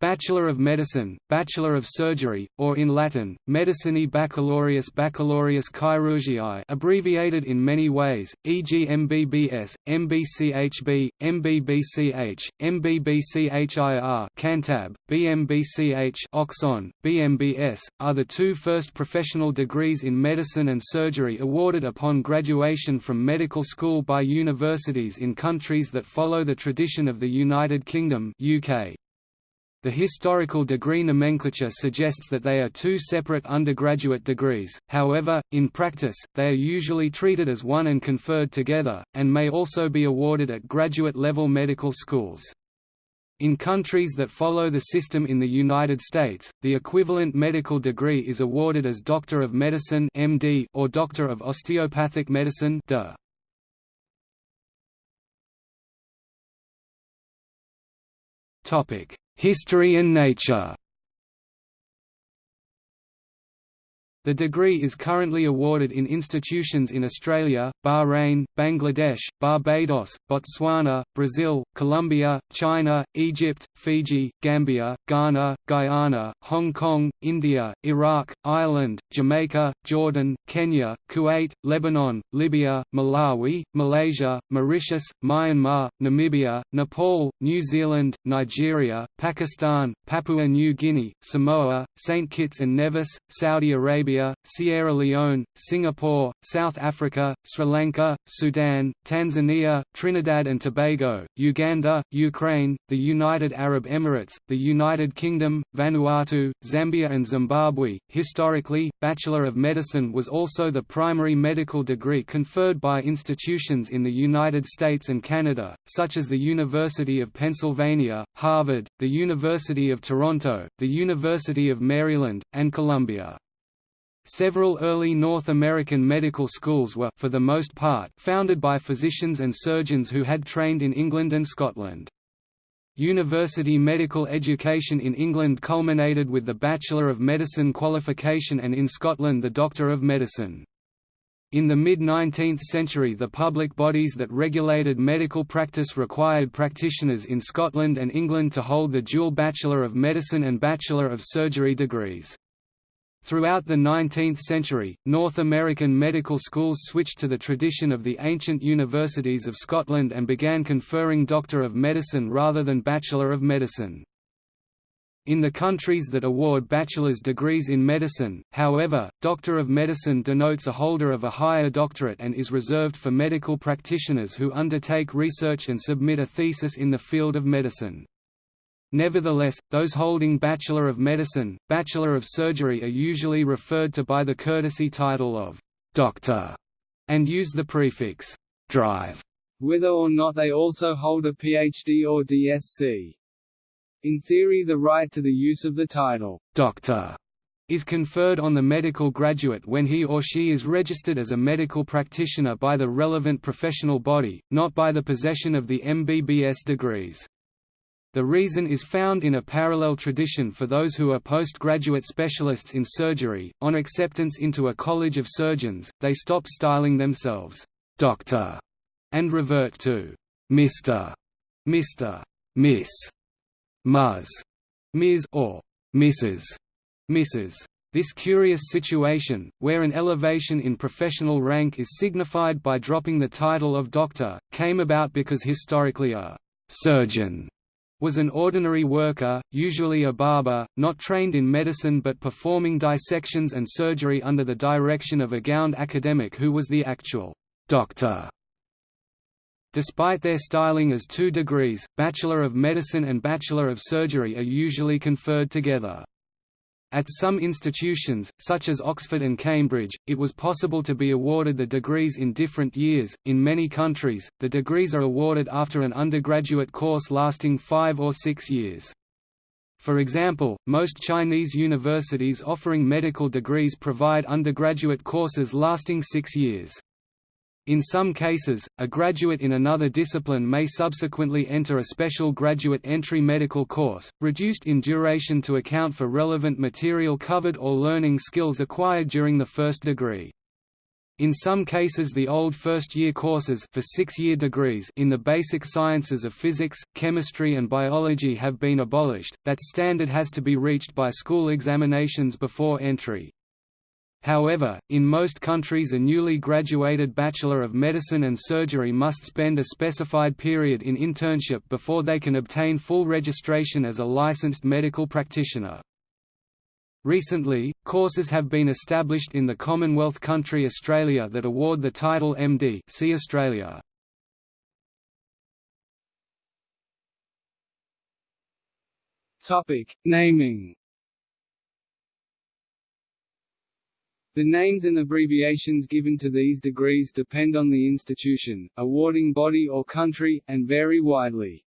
Bachelor of Medicine, Bachelor of Surgery, or in Latin, Medicinae Baccalaureus Baccalaureus Chirurgiae abbreviated in many ways, e.g. MBBS, MBCHB, MBBCH, MBBCHIR Cantab, BMBCH Oxon, BMBS, are the two first professional degrees in medicine and surgery awarded upon graduation from medical school by universities in countries that follow the tradition of the United Kingdom UK. The historical degree nomenclature suggests that they are two separate undergraduate degrees, however, in practice, they are usually treated as one and conferred together, and may also be awarded at graduate-level medical schools. In countries that follow the system in the United States, the equivalent medical degree is awarded as Doctor of Medicine (MD) or Doctor of Osteopathic Medicine (DO). Topic: History and nature The degree is currently awarded in institutions in Australia, Bahrain, Bangladesh, Barbados, Botswana, Brazil, Colombia, China, Egypt, Fiji, Gambia, Ghana, Guyana, Hong Kong, India, Iraq, Ireland, Jamaica, Jordan, Kenya, Kuwait, Lebanon, Libya, Malawi, Malaysia, Mauritius, Myanmar, Namibia, Nepal, New Zealand, Nigeria, Pakistan, Papua New Guinea, Samoa, St. Kitts and Nevis, Saudi Arabia Sierra Leone, Singapore, South Africa, Sri Lanka, Sudan, Tanzania, Trinidad and Tobago, Uganda, Ukraine, the United Arab Emirates, the United Kingdom, Vanuatu, Zambia and Zimbabwe. Historically, Bachelor of Medicine was also the primary medical degree conferred by institutions in the United States and Canada, such as the University of Pennsylvania, Harvard, the University of Toronto, the University of Maryland, and Columbia. Several early North American medical schools were for the most part, founded by physicians and surgeons who had trained in England and Scotland. University medical education in England culminated with the Bachelor of Medicine qualification and in Scotland the Doctor of Medicine. In the mid-19th century the public bodies that regulated medical practice required practitioners in Scotland and England to hold the dual Bachelor of Medicine and Bachelor of Surgery degrees. Throughout the 19th century, North American medical schools switched to the tradition of the ancient universities of Scotland and began conferring Doctor of Medicine rather than Bachelor of Medicine. In the countries that award bachelor's degrees in medicine, however, Doctor of Medicine denotes a holder of a higher doctorate and is reserved for medical practitioners who undertake research and submit a thesis in the field of medicine. Nevertheless, those holding Bachelor of Medicine, Bachelor of Surgery are usually referred to by the courtesy title of «Doctor» and use the prefix «drive», whether or not they also hold a PhD or DSc. In theory the right to the use of the title «Doctor» is conferred on the medical graduate when he or she is registered as a medical practitioner by the relevant professional body, not by the possession of the MBBS degrees. The reason is found in a parallel tradition for those who are postgraduate specialists in surgery. On acceptance into a college of surgeons, they stop styling themselves doctor and revert to Mr. Mr. Miss, Ms. Ms. or Mrs. Mrs. This curious situation, where an elevation in professional rank is signified by dropping the title of doctor, came about because historically a surgeon was an ordinary worker, usually a barber, not trained in medicine but performing dissections and surgery under the direction of a gowned academic who was the actual doctor. Despite their styling as two degrees, Bachelor of Medicine and Bachelor of Surgery are usually conferred together. At some institutions, such as Oxford and Cambridge, it was possible to be awarded the degrees in different years. In many countries, the degrees are awarded after an undergraduate course lasting five or six years. For example, most Chinese universities offering medical degrees provide undergraduate courses lasting six years. In some cases, a graduate in another discipline may subsequently enter a special graduate entry medical course, reduced in duration to account for relevant material covered or learning skills acquired during the first degree. In some cases the old first-year courses for six-year degrees in the basic sciences of physics, chemistry and biology have been abolished, that standard has to be reached by school examinations before entry. However, in most countries a newly graduated Bachelor of Medicine and Surgery must spend a specified period in internship before they can obtain full registration as a licensed medical practitioner. Recently, courses have been established in the Commonwealth country Australia that award the title MD see Australia. Topic: Naming. The names and abbreviations given to these degrees depend on the institution, awarding body or country, and vary widely.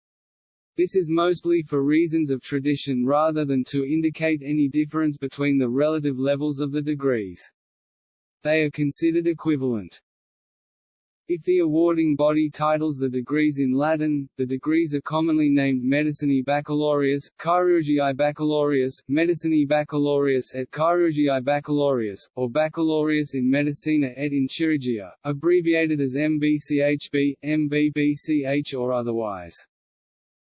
This is mostly for reasons of tradition rather than to indicate any difference between the relative levels of the degrees. They are considered equivalent. If the awarding body titles the degrees in Latin, the degrees are commonly named Medicinae Baccalaureus, Chirurgiae Baccalaureus, Medicinae Baccalaureus et Chirurgiae Baccalaureus, or Baccalaureus in Medicina et in Chirurgia, abbreviated as MBCHB, MBBCH or otherwise.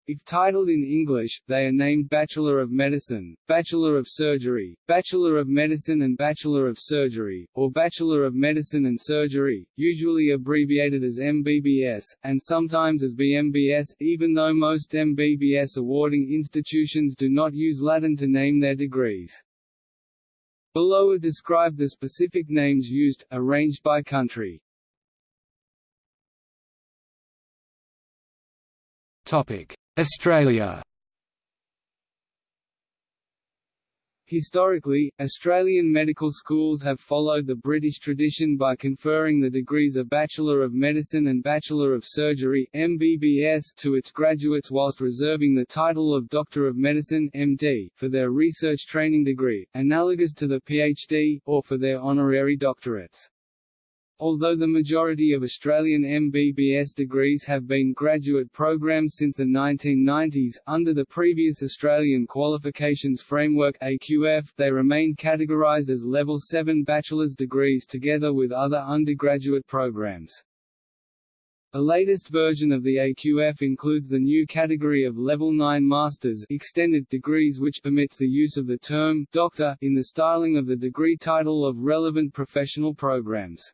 If titled in English, they are named Bachelor of Medicine, Bachelor of Surgery, Bachelor of Medicine and Bachelor of Surgery, or Bachelor of Medicine and Surgery, usually abbreviated as MBBS, and sometimes as BMBS, even though most MBBS awarding institutions do not use Latin to name their degrees. Below are described the specific names used, arranged by country. Topic. Australia Historically, Australian medical schools have followed the British tradition by conferring the degrees of Bachelor of Medicine and Bachelor of Surgery MBBS to its graduates whilst reserving the title of Doctor of Medicine MD for their research training degree, analogous to the PhD, or for their honorary doctorates. Although the majority of Australian MBBS degrees have been graduate programs since the 1990s, under the previous Australian Qualifications Framework AQF, they remain categorised as Level 7 bachelor's degrees together with other undergraduate programs. A latest version of the AQF includes the new category of Level 9 Masters extended degrees which permits the use of the term «doctor» in the styling of the degree title of relevant professional programs.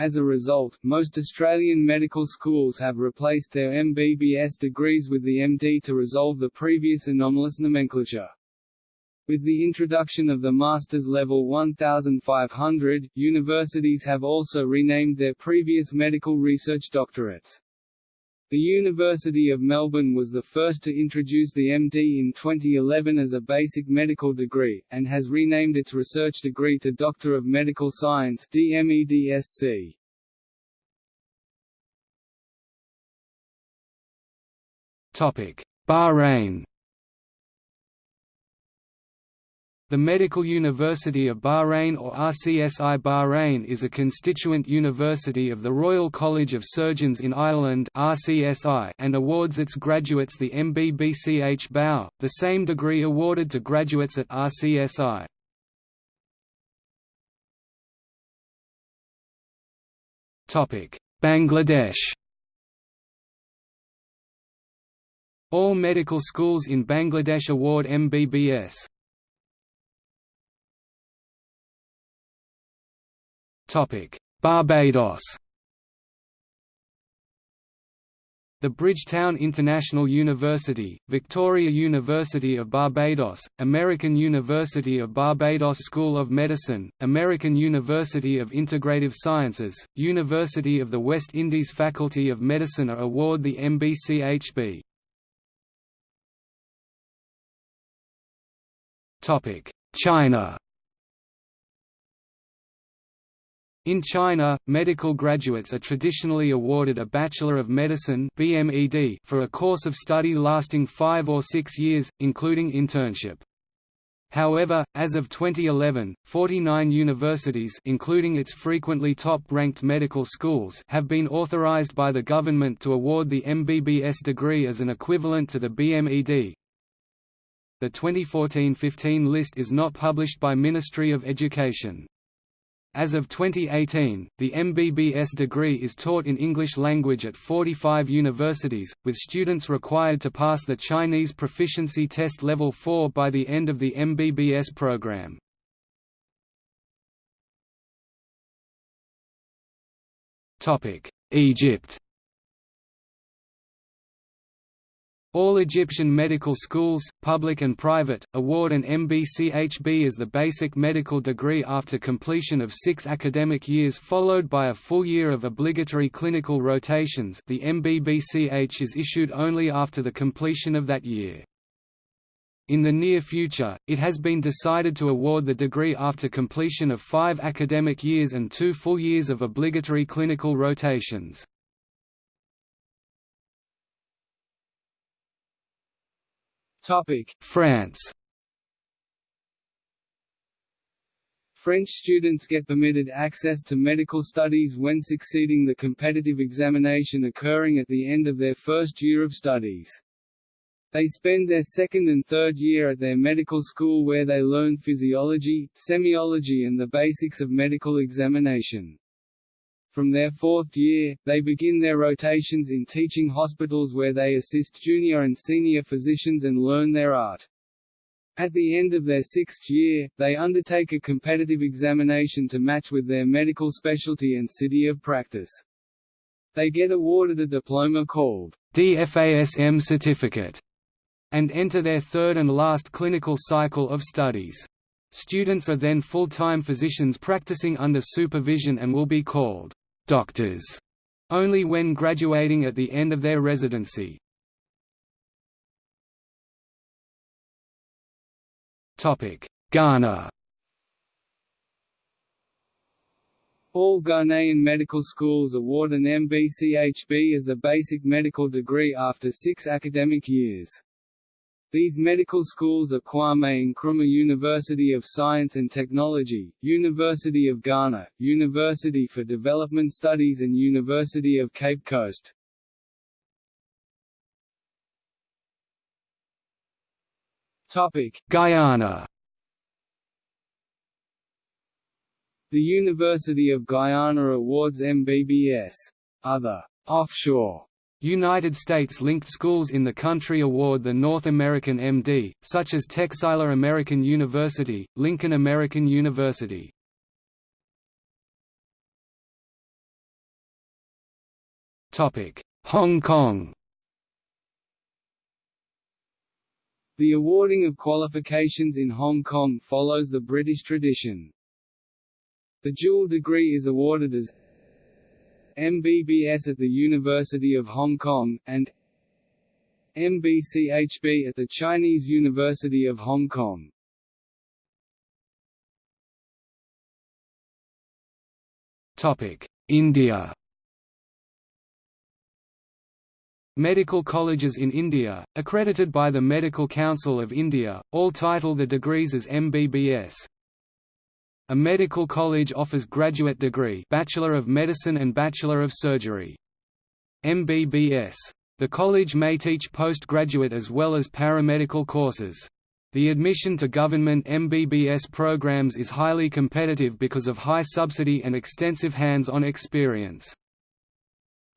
As a result, most Australian medical schools have replaced their MBBS degrees with the MD to resolve the previous anomalous nomenclature. With the introduction of the Master's Level 1500, universities have also renamed their previous medical research doctorates. The University of Melbourne was the first to introduce the MD in 2011 as a basic medical degree, and has renamed its research degree to Doctor of Medical Science DMEDSC. Bahrain The Medical University of Bahrain or RCSI Bahrain is a constituent university of the Royal College of Surgeons in Ireland RCSI and awards its graduates the MBBCH BAU, the same degree awarded to graduates at RCSI. Bangladesh All medical schools in Bangladesh award MBBS. Barbados. The Bridgetown International University, Victoria University of Barbados, American University of Barbados School of Medicine, American University of Integrative Sciences, University of the West Indies Faculty of Medicine are award the MBCHB. China In China, medical graduates are traditionally awarded a Bachelor of Medicine for a course of study lasting five or six years, including internship. However, as of 2011, 49 universities including its frequently top-ranked medical schools have been authorized by the government to award the MBBS degree as an equivalent to the BMED. The 2014-15 list is not published by Ministry of Education. As of 2018, the MBBS degree is taught in English language at 45 universities, with students required to pass the Chinese Proficiency Test Level 4 by the end of the MBBS program. Egypt All Egyptian medical schools, public and private, award an MBCHB as the basic medical degree after completion of six academic years followed by a full year of obligatory clinical rotations the MBBCH is issued only after the completion of that year. In the near future, it has been decided to award the degree after completion of five academic years and two full years of obligatory clinical rotations. France French students get permitted access to medical studies when succeeding the competitive examination occurring at the end of their first year of studies. They spend their second and third year at their medical school where they learn physiology, semiology and the basics of medical examination. From their fourth year, they begin their rotations in teaching hospitals where they assist junior and senior physicians and learn their art. At the end of their sixth year, they undertake a competitive examination to match with their medical specialty and city of practice. They get awarded a diploma called DFASM certificate and enter their third and last clinical cycle of studies. Students are then full-time physicians practicing under supervision and will be called doctors only when graduating at the end of their residency. Ghana All Ghanaian medical schools award an MBCHB as the basic medical degree after six academic years. These medical schools are Kwame Nkrumah University of Science and Technology, University of Ghana, University for Development Studies and University of Cape Coast. Guyana The University of Guyana awards MBBS. Other offshore United States-linked schools in the country award the North American MD, such as Texila American University, Lincoln American University. Hong Kong The awarding of qualifications in Hong Kong follows the British tradition. The dual degree is awarded as MBBS at the University of Hong Kong, and MBCHB at the Chinese University of Hong Kong. India Medical colleges in India, accredited by the Medical Council of India, all title the degrees as MBBS. A medical college offers graduate degree Bachelor of Medicine and Bachelor of Surgery. MBBS. The college may teach postgraduate as well as paramedical courses. The admission to government MBBS programs is highly competitive because of high subsidy and extensive hands-on experience.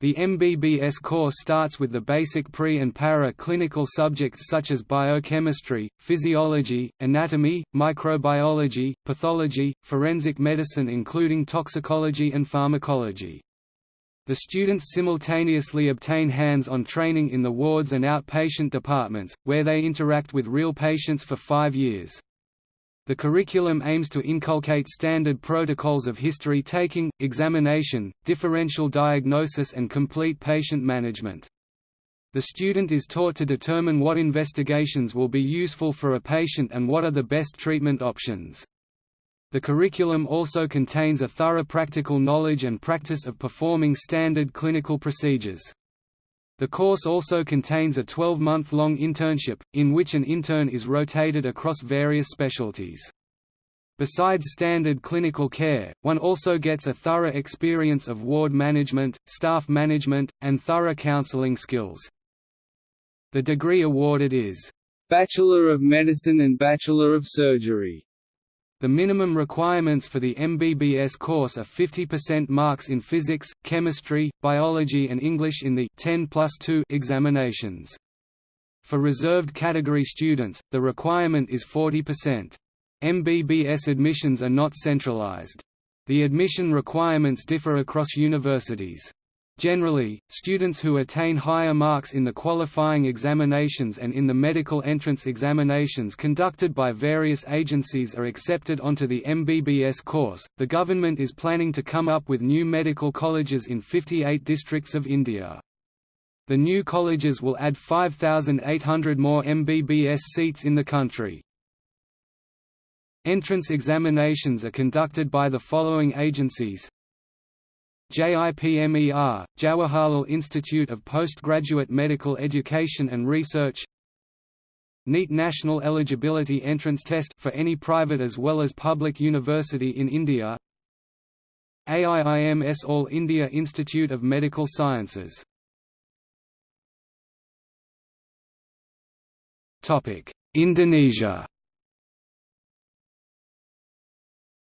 The MBBS course starts with the basic pre- and para-clinical subjects such as biochemistry, physiology, anatomy, microbiology, pathology, forensic medicine including toxicology and pharmacology. The students simultaneously obtain hands-on training in the wards and outpatient departments, where they interact with real patients for five years. The curriculum aims to inculcate standard protocols of history-taking, examination, differential diagnosis and complete patient management. The student is taught to determine what investigations will be useful for a patient and what are the best treatment options. The curriculum also contains a thorough practical knowledge and practice of performing standard clinical procedures. The course also contains a 12-month-long internship, in which an intern is rotated across various specialties. Besides standard clinical care, one also gets a thorough experience of ward management, staff management, and thorough counseling skills. The degree awarded is, "...Bachelor of Medicine and Bachelor of Surgery." The minimum requirements for the MBBS course are 50% marks in physics, chemistry, biology and English in the 10 plus 2 examinations. For reserved category students, the requirement is 40%. MBBS admissions are not centralized. The admission requirements differ across universities. Generally, students who attain higher marks in the qualifying examinations and in the medical entrance examinations conducted by various agencies are accepted onto the MBBS course. The government is planning to come up with new medical colleges in 58 districts of India. The new colleges will add 5,800 more MBBS seats in the country. Entrance examinations are conducted by the following agencies JIPMER, Jawaharlal Institute of Postgraduate Medical Education and Research. NEET National Eligibility Entrance Test for any private as well as public university in India. AIIMS All India Institute of Medical Sciences. Indonesia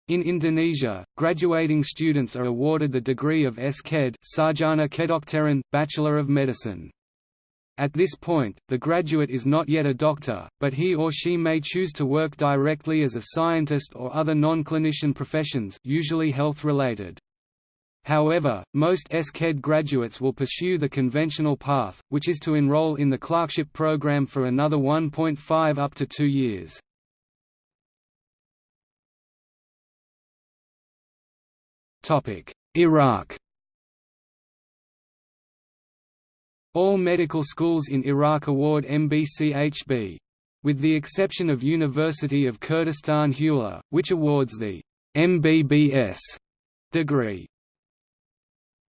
In Indonesia, graduating students are awarded the degree of S.Ked Sarjana Kedokteran, Bachelor of Medicine. At this point, the graduate is not yet a doctor, but he or she may choose to work directly as a scientist or other non-clinician professions usually health-related. However, most S.Ked graduates will pursue the conventional path, which is to enroll in the clerkship program for another 1.5 up to 2 years. Iraq All medical schools in Iraq award MBCHB. With the exception of University of Kurdistan Hewler, which awards the MBBS degree.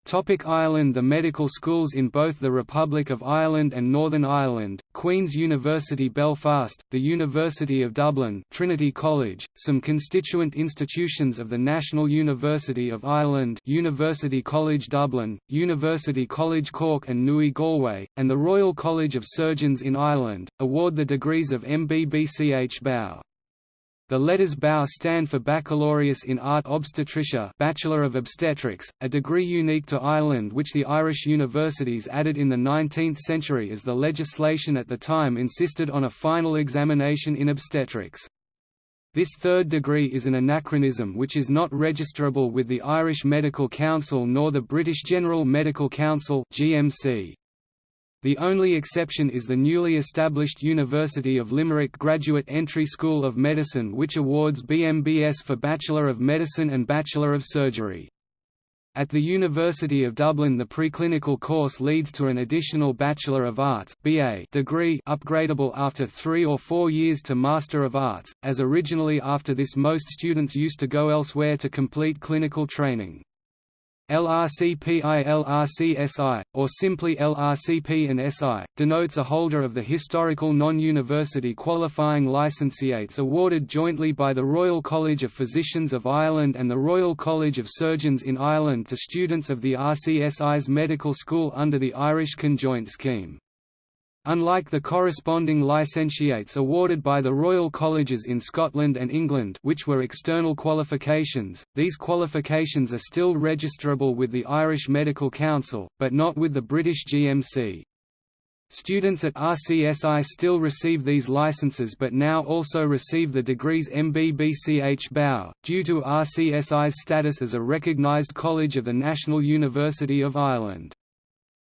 Topic Ireland The medical schools in both the Republic of Ireland and Northern Ireland, Queen's University Belfast, the University of Dublin Trinity College, some constituent institutions of the National University of Ireland University College Dublin, University College Cork and Nui Galway, and the Royal College of Surgeons in Ireland, award the degrees of MBBCH Bow. The letters BAU stand for Baccalaureus in Art Obstetricia Bachelor of Obstetrics, a degree unique to Ireland which the Irish universities added in the 19th century as the legislation at the time insisted on a final examination in obstetrics. This third degree is an anachronism which is not registrable with the Irish Medical Council nor the British General Medical Council GMC. The only exception is the newly established University of Limerick Graduate Entry School of Medicine which awards BMBS for Bachelor of Medicine and Bachelor of Surgery. At the University of Dublin the preclinical course leads to an additional Bachelor of Arts BA degree upgradable after three or four years to Master of Arts, as originally after this most students used to go elsewhere to complete clinical training. LRCPI-LRCSI, or simply LRCP and SI, denotes a holder of the historical non-university qualifying licentiates awarded jointly by the Royal College of Physicians of Ireland and the Royal College of Surgeons in Ireland to students of the RCSI's medical school under the Irish Conjoint Scheme. Unlike the corresponding licentiates awarded by the Royal Colleges in Scotland and England which were external qualifications, these qualifications are still registrable with the Irish Medical Council, but not with the British GMC. Students at RCSI still receive these licenses but now also receive the degrees MBBCH BAU, due to RCSI's status as a recognised college of the National University of Ireland.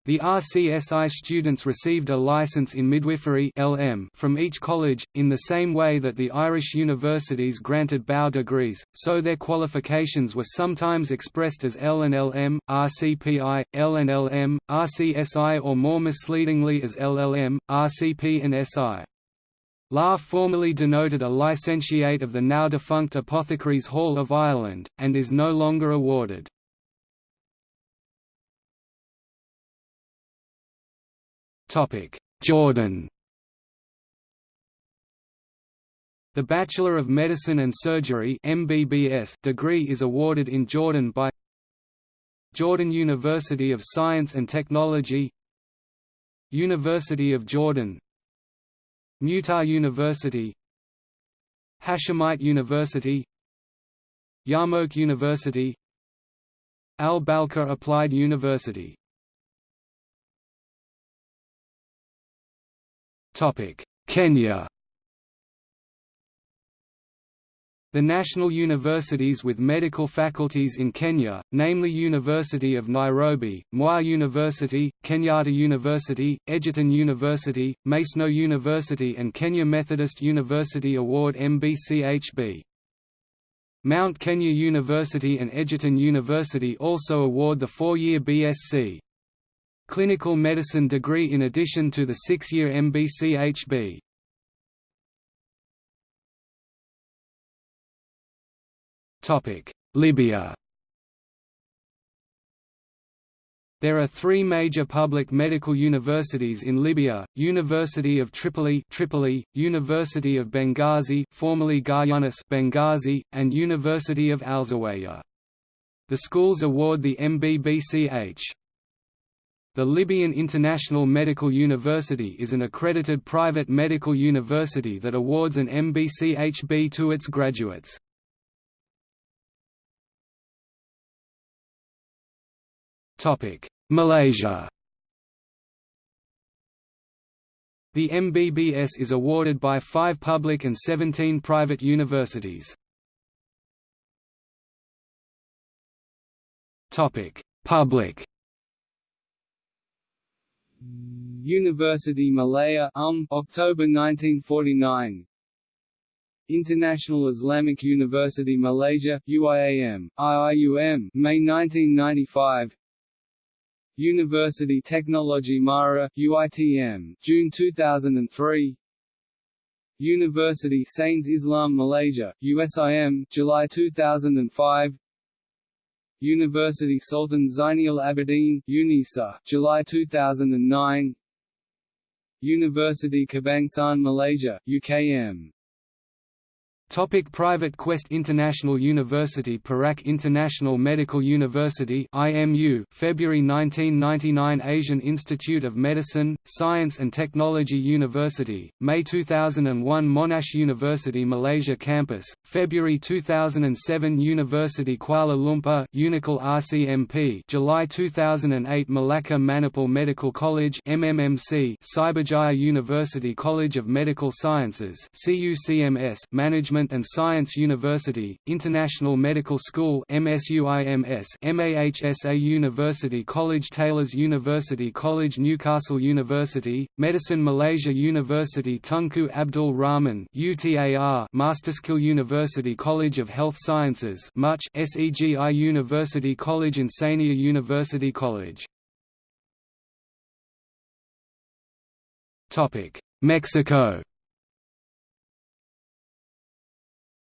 The RCSI students received a license in midwifery (LM) from each college, in the same way that the Irish universities granted BAU degrees, so their qualifications were sometimes expressed as L and LM, RCPI, L and LM, RCSI or more misleadingly as LLM, RCP and SI. LA formerly denoted a licentiate of the now defunct Apothecaries Hall of Ireland, and is no longer awarded. Jordan. The Bachelor of Medicine and Surgery MBBS degree is awarded in Jordan by Jordan University of Science and Technology University of Jordan Mutah University Hashemite University Yarmouk University Al-Balqa Applied University Kenya. The national universities with medical faculties in Kenya, namely University of Nairobi, Moi University, Kenyatta University, Egerton University, Maseno University and Kenya Methodist University award MBCHB. Mount Kenya University and Egerton University also award the four-year BSc clinical medicine degree in addition to the six-year MBCHB. Libya There are three major public medical universities in Libya, University of Tripoli, Tripoli University of Benghazi formerly Garyounis Benghazi, and University of Al-Zawiya. The schools award the MBBCH. The Libyan International Medical University is an accredited private medical university that awards an MBCHB to its graduates. Malaysia The MBBS is awarded by five public and 17 private universities. Public University Malaya um, October 1949 International Islamic University Malaysia UIAM IIUM May 1995 University Technology Mara UITM June 2003 University Sains Islam Malaysia USIM July 2005 University Sultan Zainal Abidin UNISA July 2009 University Kebangsaan Malaysia UKM Topic private Quest International University Perak International Medical University IMU February 1999 Asian Institute of Medicine, Science and Technology University, May 2001 Monash University Malaysia Campus, February 2007 University Kuala Lumpur UniKL RCMP July 2008 Malacca Manipal Medical College MMMC Cyberjaya University College of Medical Sciences CUCMS Management And Science University, International Medical School MSUIMS, MAHSA University College Taylor's University College Newcastle University, Medicine Malaysia University Tunku Abdul Rahman UTAR Masterskill University College of Health Sciences MUCH SEGI University College Insania University College. Mexico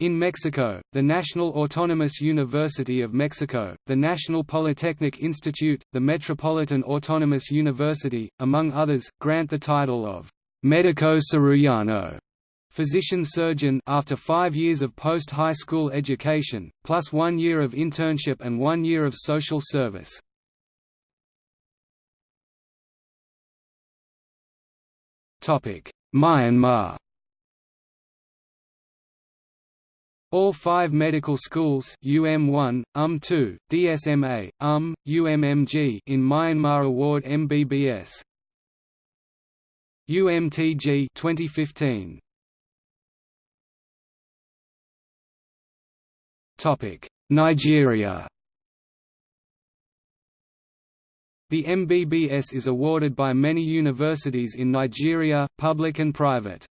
In Mexico, the National Autonomous University of Mexico, the National Polytechnic Institute, the Metropolitan Autonomous University, among others, grant the title of «Medico Cirujano» physician-surgeon after five years of post-high school education, plus one year of internship and one year of social service. Myanmar All five medical schools UM1, UM2, DSMA, UM, UMMG in Myanmar award MBBS. UMTG 2015. Topic: Nigeria. The MBBS is awarded by many universities in Nigeria, public and private.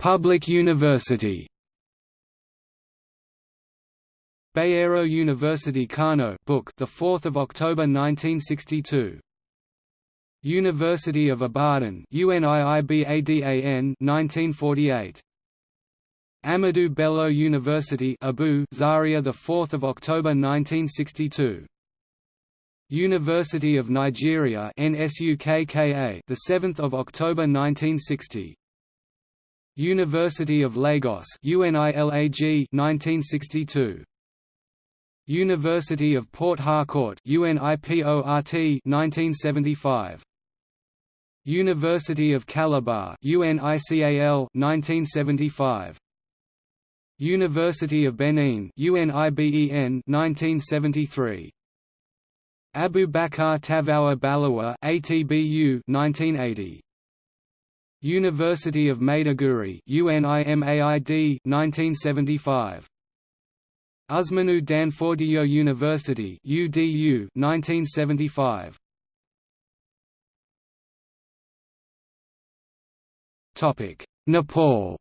Public University. Bayero University Kano book the 4th of October 1962 University of Ibadan UNIIBADAN 1948 Ahmadu Bello University Abu Zaria the 4th of October 1962 University of Nigeria NSUKKA the 7th of October 1960 University of Lagos UNILAG 1962 University of Port Harcourt UNIPORT 1975 University of Calabar UNICAL 1975 University of Benin UNIBEN 1973 Abubakar Tafawa Balewa ATBU 1980 University of Maiduguri UNIMAID 1975 Ousmane Danfodio University UDU 1975 Topic Nepal.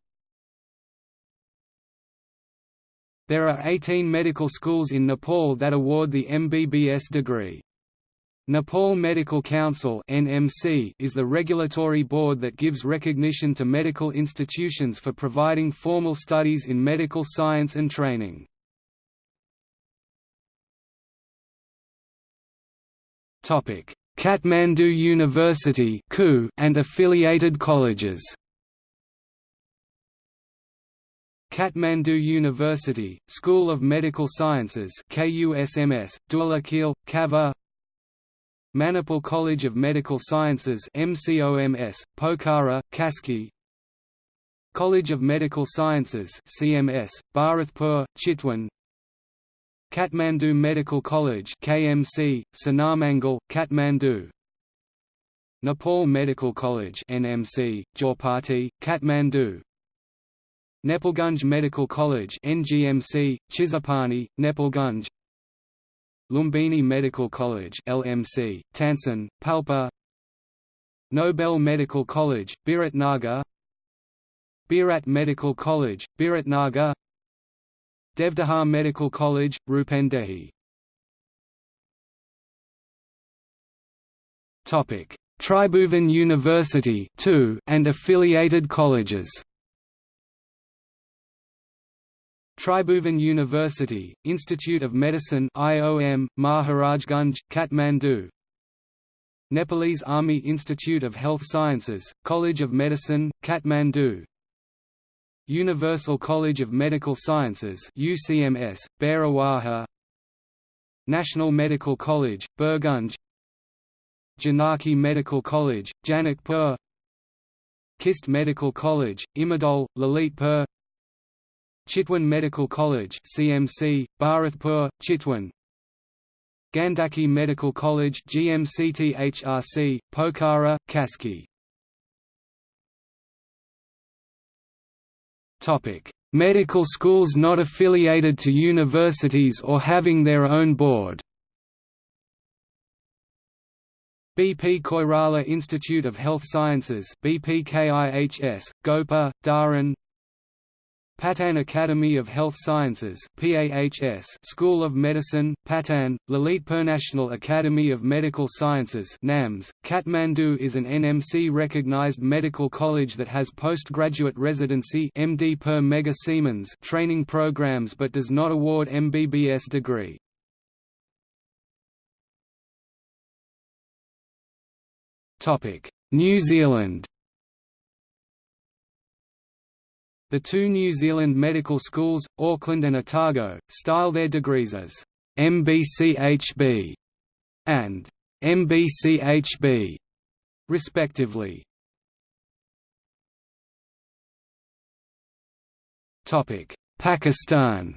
There are 18 medical schools in Nepal that award the MBBS degree. Nepal Medical Council is the regulatory board that gives recognition to medical institutions for providing formal studies in medical science and training. Kathmandu University and affiliated colleges. Kathmandu University, School of Medical Sciences KUSMS, Kava Manipal College of Medical Sciences MCOMS, Pokhara, Kaski. College of Medical Sciences CMS, Bharatpur, Chitwan. Kathmandu Medical College KMC, Sinamangal, Kathmandu. Nepal Medical College NMC, Jorpati, Kathmandu. Nepalgunj Medical College NGMC, Chisapani, Nepalgunj Lumbini Medical College LMC, Tansen, Palpa. Nobel Medical College, Biratnagar Birat Medical College, Biratnagar Devdaha Medical College, Rupandehi Tribhuvan University and affiliated colleges Tribhuvan University, Institute of Medicine IOM, Maharajganj, Kathmandu. Nepalese Army Institute of Health Sciences, College of Medicine, Kathmandu. Universal College of Medical Sciences UCMS, Bhairahawa National Medical College, Birgunj Janaki Medical College, Janakpur. KIST Medical College, Imadol, Lalitpur Chitwan Medical College CMC, Bharatpur, Chitwan. Gandaki Medical College GMCTHRC, Pokhara, Kaski. Medical schools not affiliated to universities or having their own board. BP Koirala Institute of Health Sciences BPKIHS, Gopa, Dharan Patan Academy of Health Sciences PAHS School of Medicine, Patan, Lalitpur National Academy of Medical Sciences NAMS. Kathmandu is an NMC-recognized medical college that has postgraduate residency MD per Mega Siemens training programs but does not award MBBS degree. New Zealand The two New Zealand medical schools, Auckland and Otago, style their degrees as MBCHB and MBCHB, respectively. Pakistan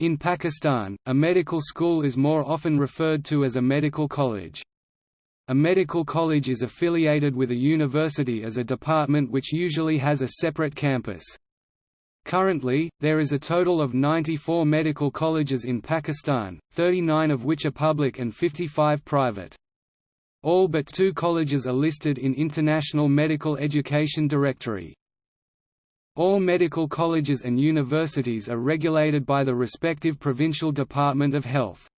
In Pakistan, a medical school is more often referred to as a medical college. A medical college is affiliated with a university as a department which usually has a separate campus. Currently, there is a total of 94 medical colleges in Pakistan, 39 of which are public and 55 private. All but two colleges are listed in International Medical Education Directory. All medical colleges and universities are regulated by the respective provincial Department of Health.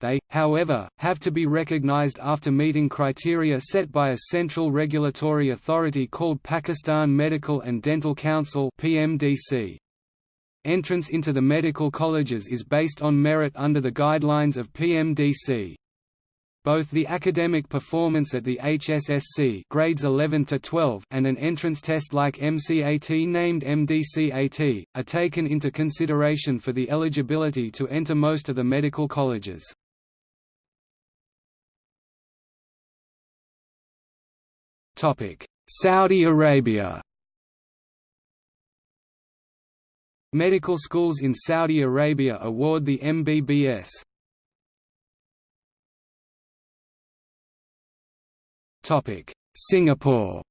They, however, have to be recognized after meeting criteria set by a central regulatory authority called Pakistan Medical and Dental Council PMDC. Entrance into the medical colleges is based on merit under the guidelines of PMDC. Both the academic performance at the HSSC grades 11 to 12 and an entrance test like MCAT named MDCAT are taken into consideration for the eligibility to enter most of the medical colleges. Saudi Arabia Medical schools in Saudi Arabia award the MBBS. Topic: Singapore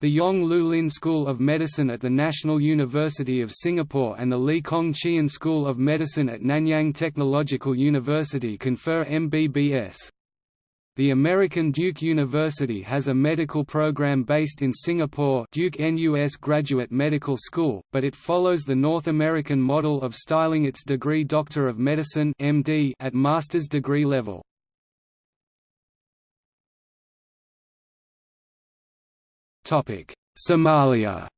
The Yong Loo Lin School of Medicine at the National University of Singapore and the Lee Kong Chian School of Medicine at Nanyang Technological University confer MBBS. The American Duke University has a medical program based in Singapore Duke NUS Graduate Medical School, but it follows the North American model of styling its degree Doctor of Medicine MD at master's degree level. Somalia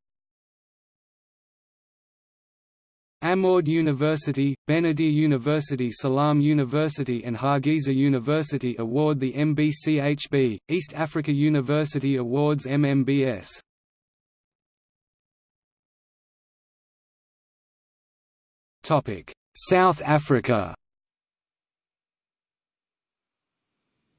Amoud University, Benadir University Salam University and Hargeisa University award the MBCHB, East Africa University awards MMBS. South Africa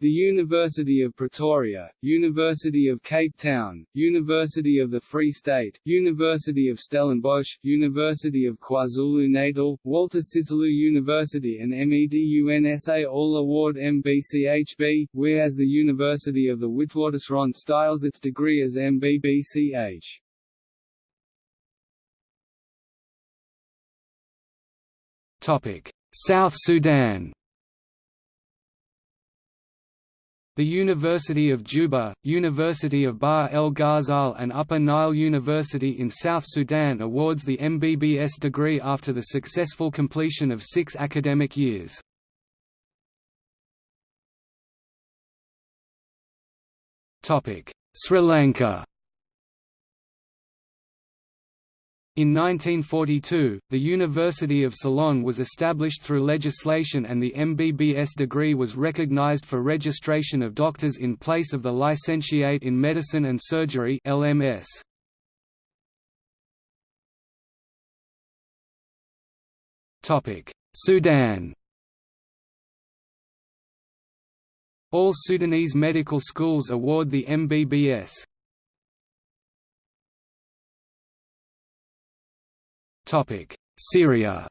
The University of Pretoria, University of Cape Town, University of the Free State, University of Stellenbosch, University of KwaZulu-Natal, Walter Sisulu University and MEDUNSA all award MBCHB, whereas the University of the Witwatersrand styles its degree as MBBCH. South Sudan The University of Juba, University of Bahr el Ghazal and Upper Nile University in South Sudan awards the MBBS degree after the successful completion of six academic years. Sri Lanka In 1942, the University of Ceylon was established through legislation and the MBBS degree was recognized for registration of doctors in place of the Licentiate in Medicine and Surgery LMS. Sudan All Sudanese medical schools award the MBBS. Syria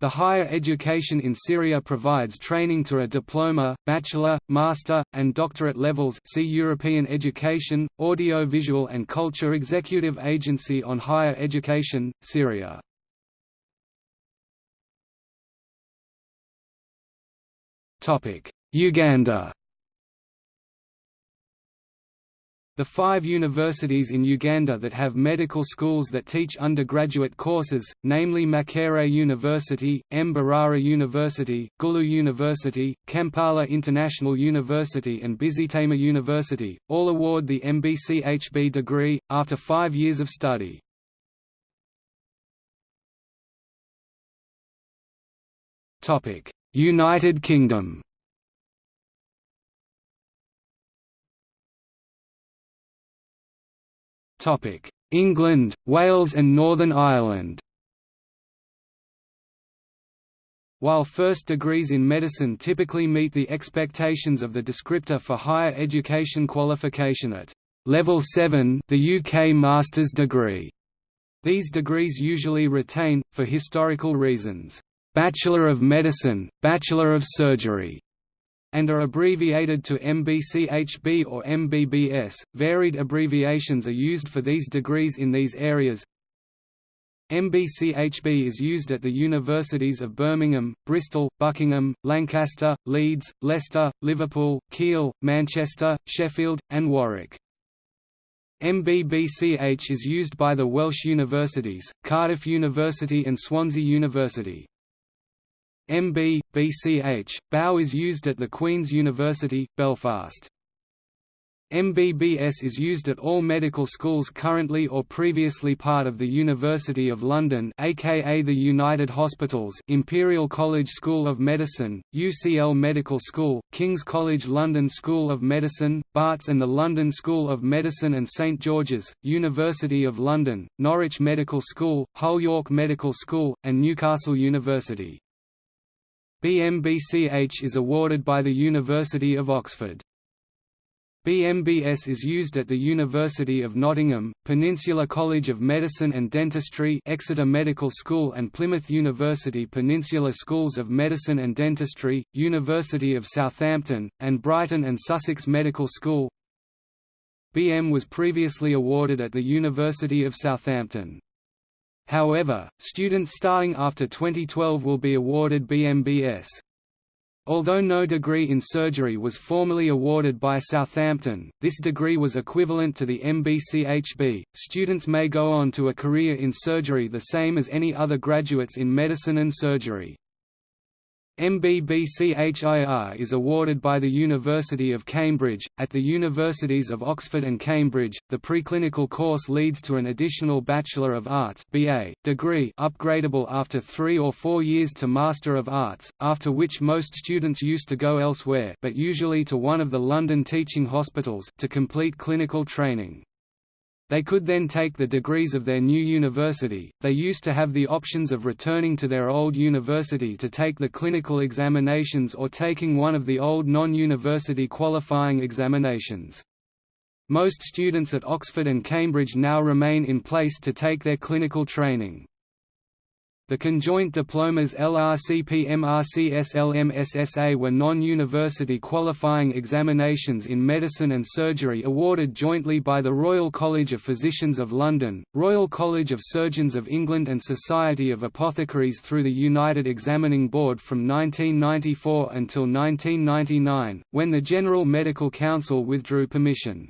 The higher education in Syria provides training to a diploma, bachelor, master, and doctorate levels see European Education, Audiovisual and Culture Executive Agency on Higher Education, Syria. Uganda The five universities in Uganda that have medical schools that teach undergraduate courses, namely Makerere University, Mbarara University, Gulu University, Kampala International University and Busitema University, all award the MBCHB degree, after five years of study. United Kingdom England, Wales and Northern Ireland. While first degrees in medicine typically meet the expectations of the descriptor for higher education qualification at Level 7 the UK master's degree, these degrees usually retain, for historical reasons, Bachelor of Medicine, Bachelor of Surgery, and are abbreviated to MBCHB or MBBS. Varied abbreviations are used for these degrees in these areas. MBCHB is used at the universities of Birmingham, Bristol, Buckingham, Lancaster, Leeds, Leicester, Liverpool, Keele, Manchester, Sheffield, and Warwick. MBBCH is used by the Welsh universities, Cardiff University and Swansea University. MB, BCH, BAO is used at the Queen's University, Belfast. MBBS is used at all medical schools currently or previously part of the University of London aka the United Hospitals Imperial College School of Medicine, UCL Medical School, King's College London School of Medicine, Barts and the London School of Medicine and St George's, University of London, Norwich Medical School, Hull York Medical School, and Newcastle University. BMBCH is awarded by the University of Oxford. BMBS is used at the University of Nottingham, Peninsula College of Medicine and Dentistry Exeter Medical School and Plymouth University Peninsula Schools of Medicine and Dentistry, University of Southampton, and Brighton and Sussex Medical School BM was previously awarded at the University of Southampton. However, students starting after 2012 will be awarded BMBS. Although no degree in surgery was formally awarded by Southampton, this degree was equivalent to the MBCHB. Students may go on to a career in surgery the same as any other graduates in medicine and surgery. MBBCHIR is awarded by the University of Cambridge. At the universities of Oxford and Cambridge, the preclinical course leads to an additional Bachelor of Arts (BA) degree, upgradable after 3 or 4 years to Master of Arts, after which most students used to go elsewhere, but usually to one of the London teaching hospitals to complete clinical training. They could then take the degrees of their new university. They used to have the options of returning to their old university to take the clinical examinations or taking one of the old non-university qualifying examinations. Most students at Oxford and Cambridge now remain in place to take their clinical training. The conjoint diplomas LRCP MRCS LMSSA were non-university qualifying examinations in medicine and surgery awarded jointly by the Royal College of Physicians of London, Royal College of Surgeons of England and Society of Apothecaries through the United Examining Board from 1994 until 1999, when the General Medical Council withdrew permission.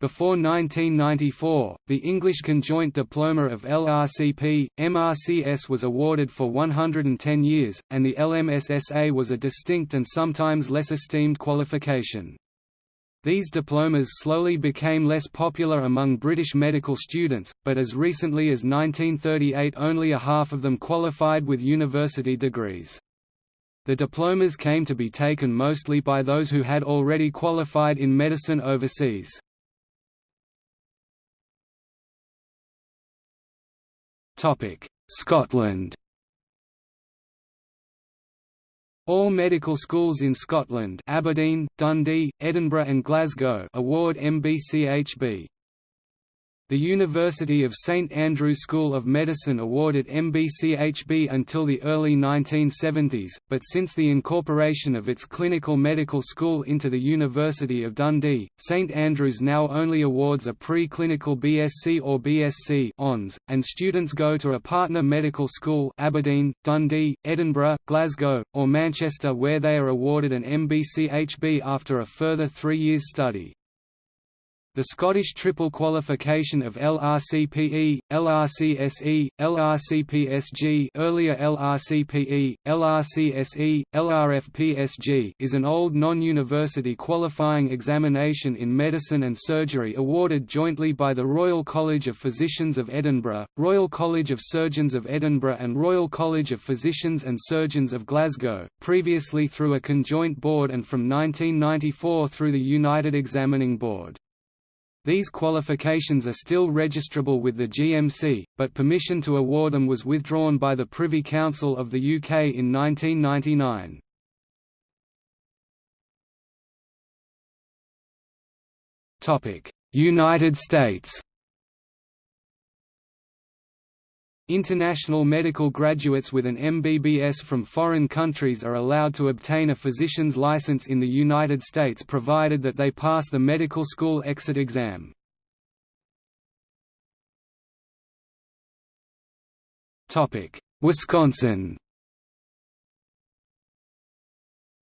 Before 1994, the English Conjoint Diploma of LRCP, MRCS was awarded for 110 years, and the LMSSA was a distinct and sometimes less esteemed qualification. These diplomas slowly became less popular among British medical students, but as recently as 1938 only a half of them qualified with university degrees. The diplomas came to be taken mostly by those who had already qualified in medicine overseas. Scotland All medical schools in Scotland Aberdeen, Dundee, Edinburgh and Glasgow award MBCHB. The University of St Andrews School of Medicine awarded MBCHB until the early 1970s, but since the incorporation of its clinical medical school into the University of Dundee, St Andrews now only awards a pre-clinical BSc or BSc ONS, and students go to a partner medical school Aberdeen, Dundee, Edinburgh, Glasgow, or Manchester where they are awarded an MBCHB after a further three years study. The Scottish triple qualification of LRCPE, LRCSE, LRCPSG earlier LRCPE, LRCSE, LRFPSG is an old non-university qualifying examination in medicine and surgery awarded jointly by the Royal College of Physicians of Edinburgh, Royal College of Surgeons of Edinburgh and Royal College of Physicians and Surgeons of Glasgow, previously through a conjoint board and from 1994 through the United Examining Board. These qualifications are still registrable with the GMC, but permission to award them was withdrawn by the Privy Council of the UK in 1999. United States International medical graduates with an MBBS from foreign countries are allowed to obtain a physician's license in the United States provided that they pass the medical school exit exam. Wisconsin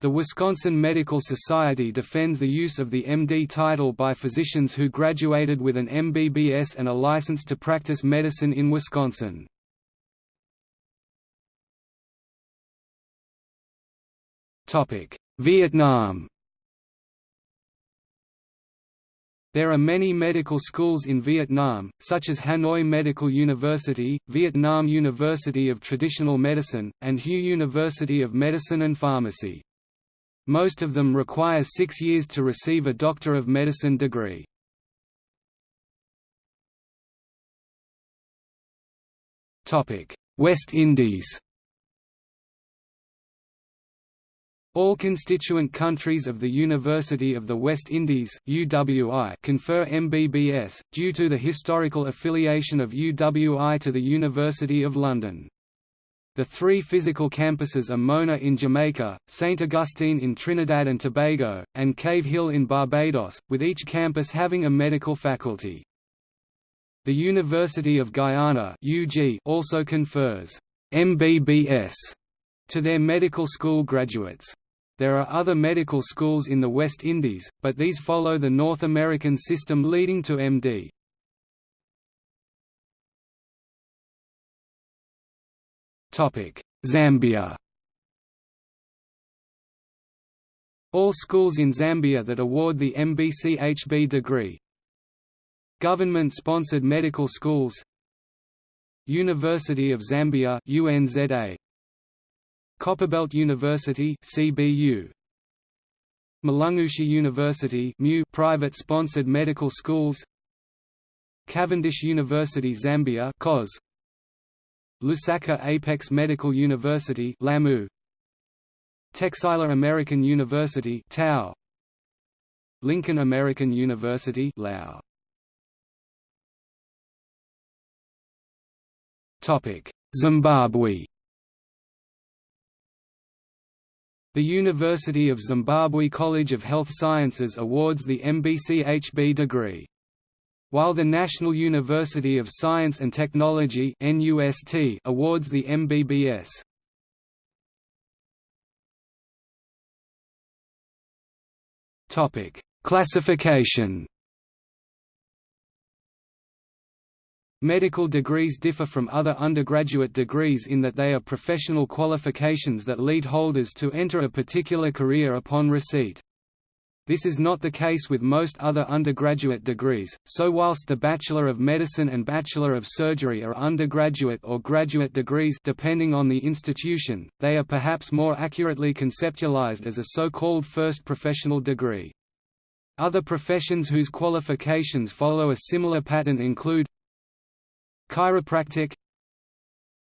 The Wisconsin Medical Society defends the use of the MD title by physicians who graduated with an MBBS and a license to practice medicine in Wisconsin. Vietnam There are many medical schools in Vietnam, such as Hanoi Medical University, Vietnam University of Traditional Medicine, and Hue University of Medicine and Pharmacy. Most of them require six years to receive a Doctor of Medicine degree. West Indies All constituent countries of the University of the West Indies UWI confer MBBS, due to the historical affiliation of UWI to the University of London. The three physical campuses are Mona in Jamaica, St. Augustine in Trinidad and Tobago, and Cave Hill in Barbados, with each campus having a medical faculty. The University of Guyana also confers MBBS to their medical school graduates. There are other medical schools in the West Indies, but these follow the North American system leading to MD. Zambia. All schools in Zambia that award the MBCHB degree. Government-sponsored medical schools. University of Zambia UNZA Copperbelt University CBU Mulungushi University private sponsored medical schools. Cavendish University Zambia COS Lusaka Apex Medical University LAMU. Texila American University TAU Lincoln American University Lao Topic Zimbabwe The University of Zimbabwe College of Health Sciences awards the MBCHB degree. While the National University of Science and Technology NUST awards the MBBS. Topic: Classification Medical degrees differ from other undergraduate degrees in that they are professional qualifications that lead holders to enter a particular career upon receipt. This is not the case with most other undergraduate degrees, so whilst the Bachelor of Medicine and Bachelor of Surgery are undergraduate or graduate degrees depending on the institution, they are perhaps more accurately conceptualized as a so-called first professional degree. Other professions whose qualifications follow a similar pattern include Chiropractic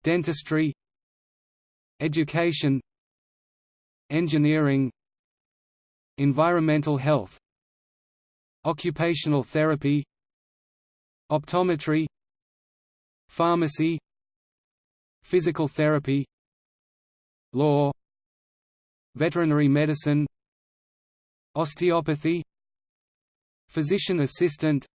Dentistry Education Engineering Environmental health Occupational therapy Optometry Pharmacy Physical therapy Law Veterinary medicine Osteopathy Physician assistant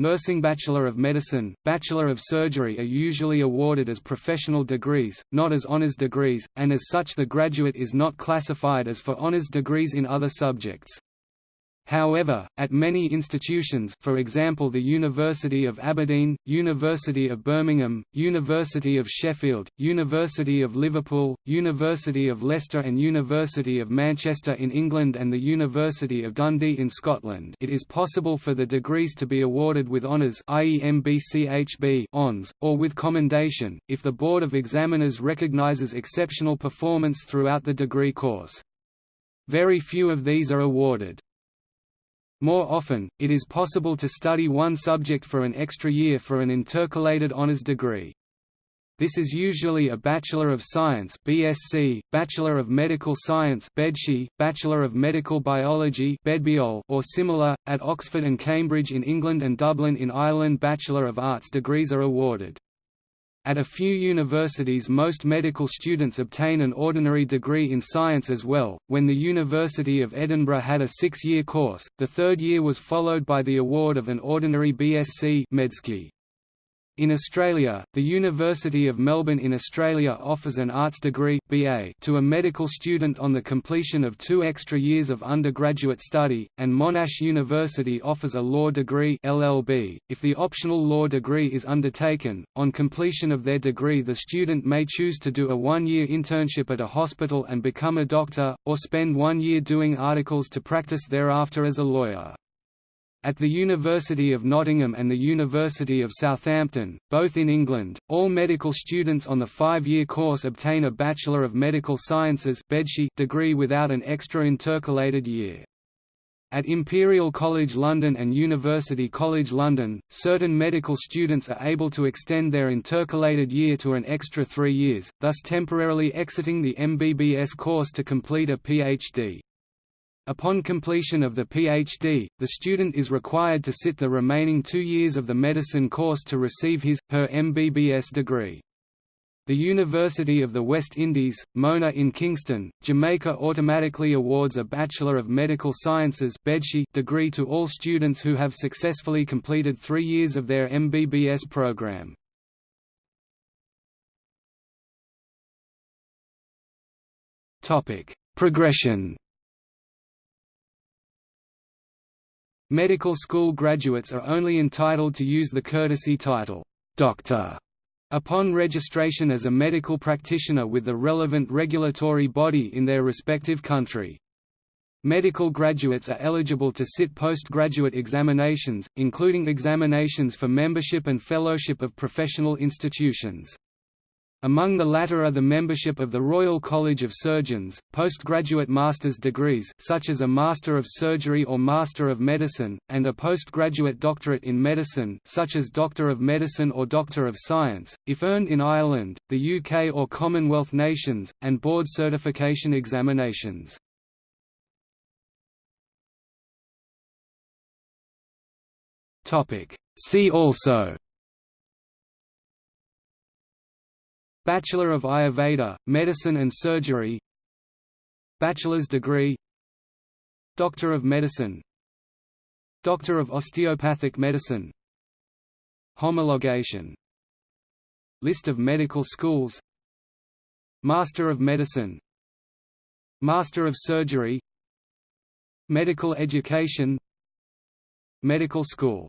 Nursing Bachelor of Medicine, Bachelor of Surgery are usually awarded as professional degrees, not as honors degrees, and as such the graduate is not classified as for honors degrees in other subjects. However, at many institutions for example the University of Aberdeen, University of Birmingham, University of Sheffield, University of Liverpool, University of Leicester and University of Manchester in England and the University of Dundee in Scotland it is possible for the degrees to be awarded with honours i.e. MBCHB ons, or with commendation, if the Board of Examiners recognises exceptional performance throughout the degree course. Very few of these are awarded. More often, it is possible to study one subject for an extra year for an intercalated honors degree. This is usually a Bachelor of Science (BSc), Bachelor of Medical Science (BMedSci), Bachelor of Medical Biology (BMedBiol), or similar. At Oxford and Cambridge in England and Dublin in Ireland, Bachelor of Arts degrees are awarded. At a few universities most medical students obtain an ordinary degree in science as well. When the University of Edinburgh had a six-year course, the third year was followed by the award of an ordinary BSc Medsci. In Australia, the University of Melbourne in Australia offers an arts degree BA to a medical student on the completion of two extra years of undergraduate study, and Monash University offers a law degree LLB. .If the optional law degree is undertaken, on completion of their degree the student may choose to do a one-year internship at a hospital and become a doctor, or spend one year doing articles to practice thereafter as a lawyer. At the University of Nottingham and the University of Southampton, both in England, all medical students on the five-year course obtain a Bachelor of Medical Sciences degree without an extra intercalated year. At Imperial College London and University College London, certain medical students are able to extend their intercalated year to an extra three years, thus temporarily exiting the MBBS course to complete a PhD. Upon completion of the PhD, the student is required to sit the remaining two years of the medicine course to receive his, her MBBS degree. The University of the West Indies, Mona in Kingston, Jamaica automatically awards a Bachelor of Medical Sciences degree to all students who have successfully completed three years of their MBBS program. Progression Medical school graduates are only entitled to use the courtesy title, Doctor Upon registration as a medical practitioner with the relevant regulatory body in their respective country. Medical graduates are eligible to sit postgraduate examinations, including examinations for membership and fellowship of professional institutions. Among the latter are the membership of the Royal College of Surgeons, postgraduate master's degrees such as a Master of Surgery or Master of Medicine, and a postgraduate doctorate in medicine such as Doctor of Medicine or Doctor of Science, if earned in Ireland, the UK or Commonwealth nations, and board certification examinations. See also Bachelor of Ayurveda, Medicine and Surgery Bachelor's degree Doctor of Medicine Doctor of Osteopathic Medicine Homologation List of medical schools Master of Medicine Master of Surgery Medical Education Medical School